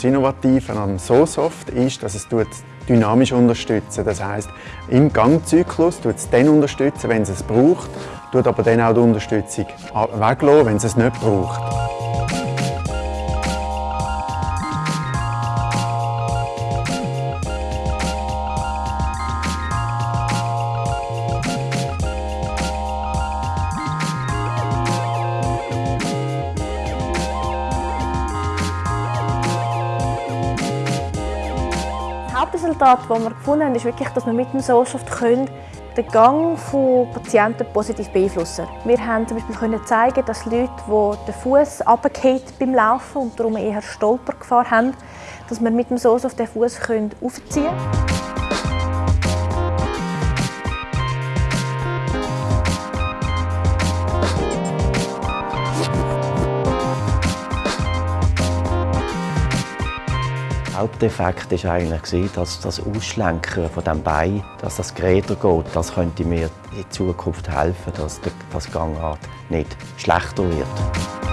Das Innovative an SoSoft ist, dass es dynamisch unterstützen Das heißt, im Gangzyklus tut es dann wenn es es braucht, tut aber dann auch die Unterstützung weglassen, wenn es es nicht braucht. Hauptresultat, das wir gefunden haben, ist wirklich, dass wir mit dem Soulshift den Gang von Patienten positiv beeinflussen können. Wir haben zum Beispiel können zeigen, dass Leute, die den Fuß runterfallen beim Laufen und darum eher Stolpergefahr haben, dass wir mit dem Soulshift den Fuß aufziehen können. Haupteffekt war eigentlich, dass das Ausschlenken von dem Bein, dass das Geräder geht, das könnte mir in Zukunft helfen, dass das Gangart nicht schlechter wird.